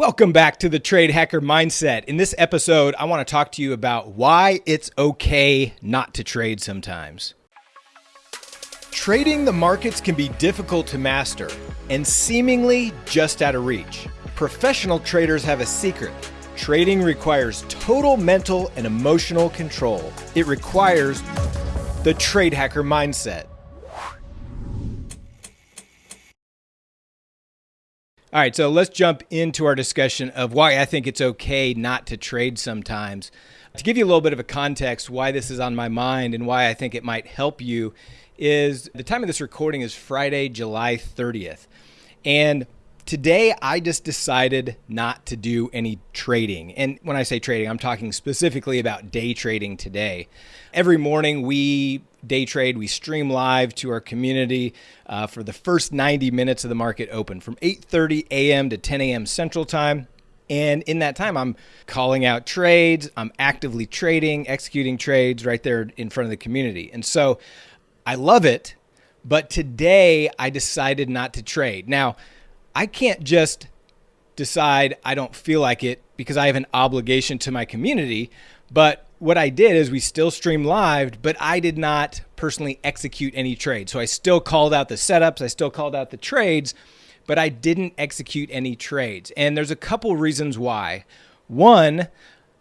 Welcome back to the Trade Hacker Mindset. In this episode, I want to talk to you about why it's okay not to trade sometimes. Trading the markets can be difficult to master and seemingly just out of reach. Professional traders have a secret. Trading requires total mental and emotional control. It requires the Trade Hacker Mindset. All right, so let's jump into our discussion of why I think it's okay not to trade sometimes. To give you a little bit of a context why this is on my mind and why I think it might help you is the time of this recording is Friday, July 30th. And today I just decided not to do any trading. And when I say trading, I'm talking specifically about day trading today. Every morning we day trade. We stream live to our community uh, for the first 90 minutes of the market open from 8:30 a.m. to 10 a.m. Central Time. And in that time, I'm calling out trades. I'm actively trading, executing trades right there in front of the community. And so I love it. But today I decided not to trade. Now, I can't just decide I don't feel like it because I have an obligation to my community. But what I did is we still stream live, but I did not personally execute any trades. So I still called out the setups, I still called out the trades, but I didn't execute any trades. And there's a couple reasons why. One,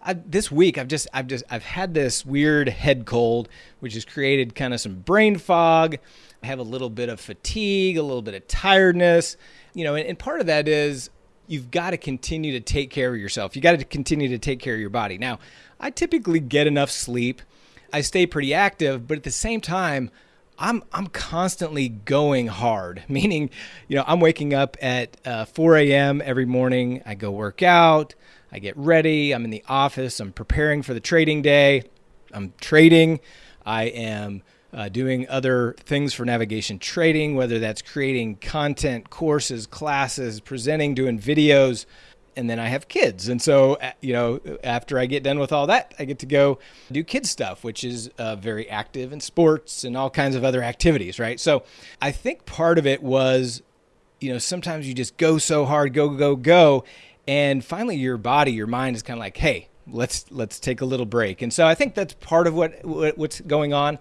I, this week I've just I've just I've had this weird head cold, which has created kind of some brain fog. I have a little bit of fatigue, a little bit of tiredness, you know, and, and part of that is you've got to continue to take care of yourself. You got to continue to take care of your body. Now, I typically get enough sleep. I stay pretty active, but at the same time, I'm I'm constantly going hard. Meaning, you know, I'm waking up at uh, 4 a.m. every morning. I go work out. I get ready. I'm in the office. I'm preparing for the trading day. I'm trading. I am uh, doing other things for navigation trading, whether that's creating content, courses, classes, presenting, doing videos and then I have kids. And so, uh, you know, after I get done with all that, I get to go do kids stuff, which is uh, very active in sports and all kinds of other activities, right? So I think part of it was, you know, sometimes you just go so hard, go, go, go. And finally your body, your mind is kind of like, hey, let's let's take a little break. And so I think that's part of what, what what's going on.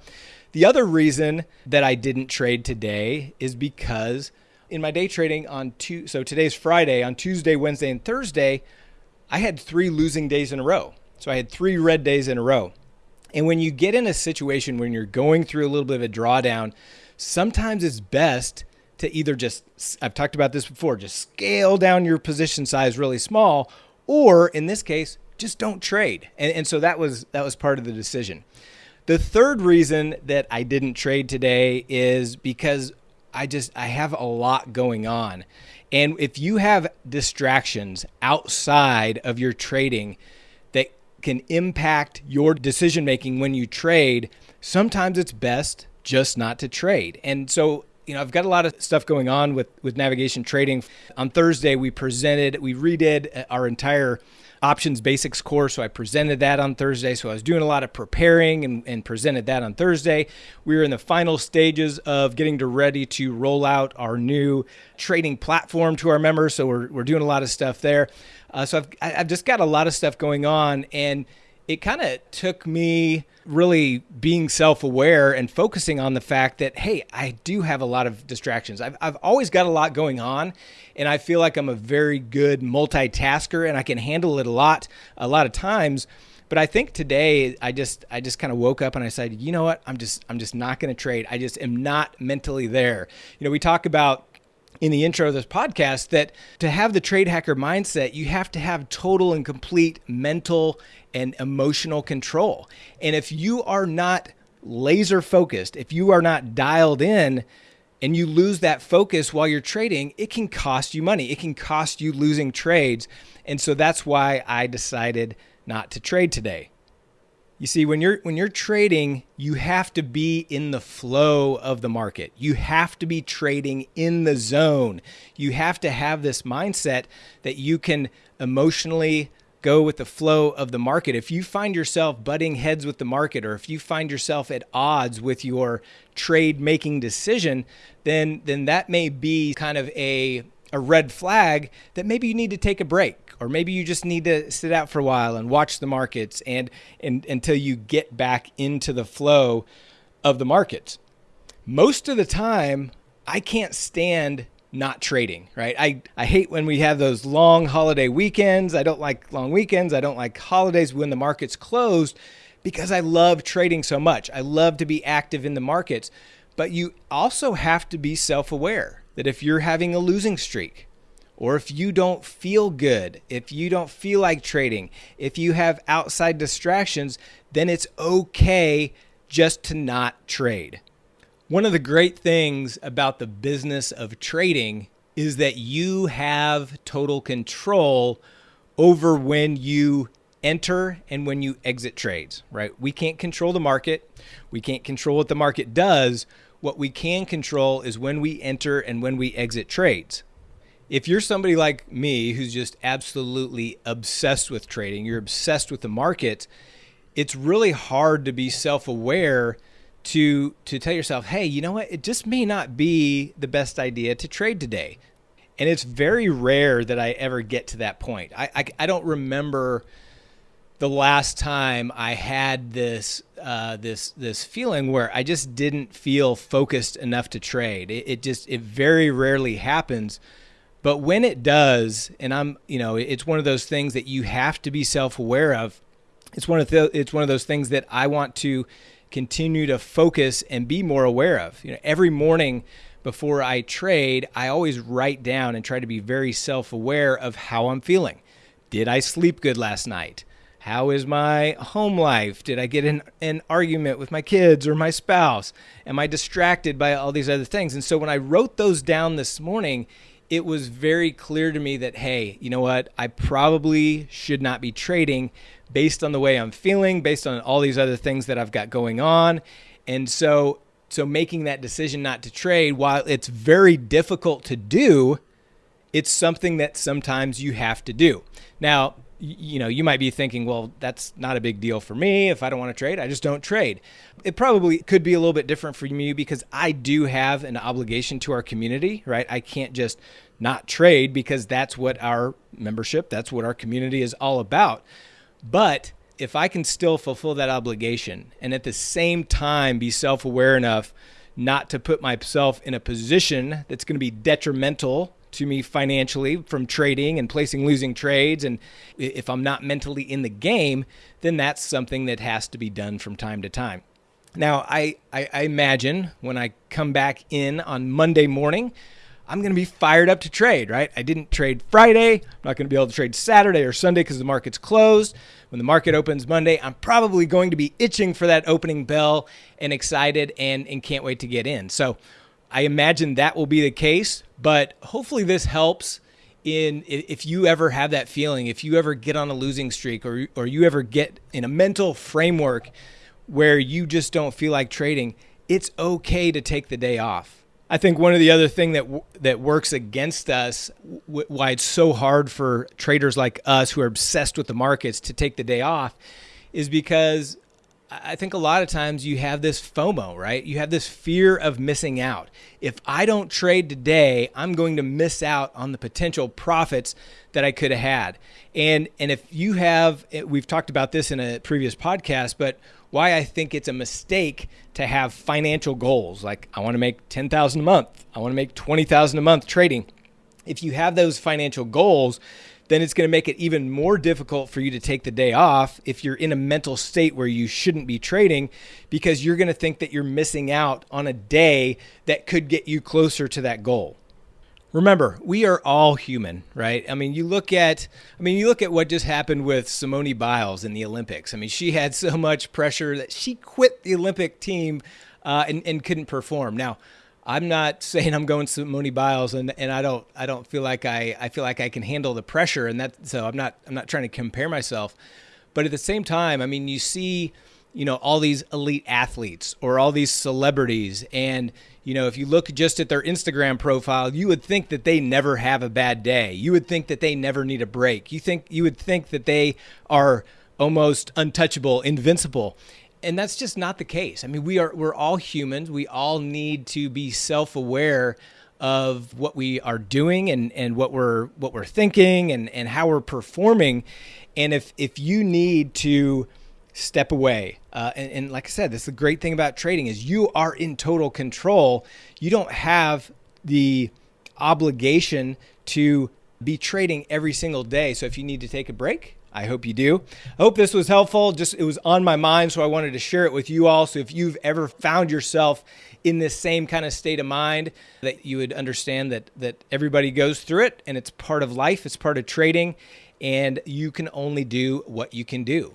The other reason that I didn't trade today is because in my day trading on two, so today's Friday, on Tuesday, Wednesday, and Thursday, I had three losing days in a row. So I had three red days in a row. And when you get in a situation when you're going through a little bit of a drawdown, sometimes it's best to either just, I've talked about this before, just scale down your position size really small, or in this case, just don't trade. And, and so that was that was part of the decision. The third reason that I didn't trade today is because I just I have a lot going on. And if you have distractions outside of your trading that can impact your decision making when you trade, sometimes it's best just not to trade. And so you know, I've got a lot of stuff going on with with navigation trading. On Thursday, we presented, we redid our entire options basics course. So I presented that on Thursday. So I was doing a lot of preparing and, and presented that on Thursday. We were in the final stages of getting to ready to roll out our new trading platform to our members. So we're, we're doing a lot of stuff there. Uh, so I've, I've just got a lot of stuff going on. And it kind of took me really being self-aware and focusing on the fact that hey i do have a lot of distractions. I've, I've always got a lot going on and i feel like i'm a very good multitasker and i can handle it a lot a lot of times. But i think today i just i just kind of woke up and i said you know what? I'm just i'm just not going to trade. I just am not mentally there. You know we talk about in the intro of this podcast that to have the trade hacker mindset, you have to have total and complete mental and emotional control. And if you are not laser focused, if you are not dialed in, and you lose that focus while you're trading, it can cost you money. It can cost you losing trades. And so that's why I decided not to trade today. You see, when you're when you're trading, you have to be in the flow of the market. You have to be trading in the zone. You have to have this mindset that you can emotionally go with the flow of the market. If you find yourself butting heads with the market or if you find yourself at odds with your trade making decision, then then that may be kind of a a red flag that maybe you need to take a break or maybe you just need to sit out for a while and watch the markets and, and until you get back into the flow of the markets. Most of the time, I can't stand not trading, right? I, I hate when we have those long holiday weekends. I don't like long weekends. I don't like holidays when the market's closed because I love trading so much. I love to be active in the markets. But you also have to be self aware that if you're having a losing streak, or if you don't feel good, if you don't feel like trading, if you have outside distractions, then it's okay just to not trade. One of the great things about the business of trading is that you have total control over when you enter and when you exit trades, right? We can't control the market. We can't control what the market does. What we can control is when we enter and when we exit trades. If you're somebody like me who's just absolutely obsessed with trading, you're obsessed with the market, it's really hard to be self-aware to to tell yourself, hey, you know what? It just may not be the best idea to trade today. And it's very rare that I ever get to that point. I, I, I don't remember the last time I had this uh, this this feeling where I just didn't feel focused enough to trade. It, it, just it very rarely happens, but when it does, and I'm you know it's one of those things that you have to be self aware of. It's one of the, it's one of those things that I want to continue to focus and be more aware of. You know, every morning before I trade, I always write down and try to be very self aware of how I'm feeling. Did I sleep good last night? How is my home life? Did I get in an argument with my kids or my spouse? Am I distracted by all these other things? And so when I wrote those down this morning, it was very clear to me that, hey, you know what? I probably should not be trading based on the way I'm feeling, based on all these other things that I've got going on. And so so making that decision not to trade, while it's very difficult to do, it's something that sometimes you have to do. Now, you know, you might be thinking, well, that's not a big deal for me. If I don't want to trade, I just don't trade. It probably could be a little bit different for you because I do have an obligation to our community, right? I can't just not trade because that's what our membership, that's what our community is all about. But if I can still fulfill that obligation and at the same time be self aware enough not to put myself in a position that's going to be detrimental to me financially from trading and placing losing trades. And if I'm not mentally in the game, then that's something that has to be done from time to time. Now, I, I, I imagine when I come back in on Monday morning, I'm going to be fired up to trade, right? I didn't trade Friday. I'm not going to be able to trade Saturday or Sunday because the market's closed. When the market opens Monday, I'm probably going to be itching for that opening bell and excited and, and can't wait to get in. So I imagine that will be the case, but hopefully this helps in if you ever have that feeling, if you ever get on a losing streak or or you ever get in a mental framework where you just don't feel like trading, it's okay to take the day off. I think one of the other thing that that works against us, why it's so hard for traders like us who are obsessed with the markets to take the day off, is because I think a lot of times you have this FOMO, right? You have this fear of missing out. If I don't trade today, I'm going to miss out on the potential profits that I could have had. And and if you have eh, we've talked about this in a previous podcast, but why I think it's a mistake to have financial goals like I want to make 10,000 a month, I want to make 20,000 a month trading. If you have those financial goals, then it's going to make it even more difficult for you to take the day off if you're in a mental state where you shouldn't be trading because you're going to think that you're missing out on a day that could get you closer to that goal. Remember, we are all human, right? I mean, you look at I mean, you look at what just happened with Simone Biles in the Olympics. I mean, she had so much pressure that she quit the Olympic team uh, and, and couldn't perform. Now, I'm not saying I'm going to Simone Biles, and, and I don't I don't feel like I, I feel like I can handle the pressure, and that so I'm not I'm not trying to compare myself, but at the same time, I mean you see, you know all these elite athletes or all these celebrities, and you know if you look just at their Instagram profile, you would think that they never have a bad day. You would think that they never need a break. You think you would think that they are almost untouchable, invincible and that's just not the case. I mean, we are we're all humans. We all need to be self-aware of what we are doing and, and what we're what we're thinking and, and how we're performing. And if if you need to step away, uh, and, and like I said, this is the great thing about trading is you are in total control. You don't have the obligation to be trading every single day. So if you need to take a break, I hope you do. I hope this was helpful. Just it was on my mind, so I wanted to share it with you all. So if you've ever found yourself in this same kind of state of mind, that you would understand that that everybody goes through it and it's part of life, it's part of trading, and you can only do what you can do.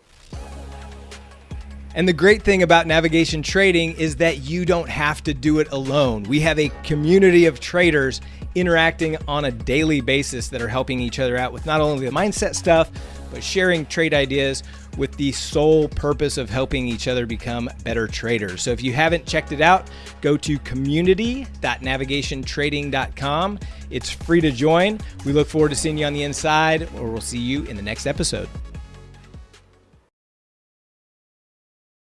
And the great thing about navigation trading is that you don't have to do it alone. We have a community of traders interacting on a daily basis that are helping each other out with not only the mindset stuff, but sharing trade ideas with the sole purpose of helping each other become better traders. So if you haven't checked it out, go to community.navigationtrading.com. It's free to join. We look forward to seeing you on the inside, or we'll see you in the next episode.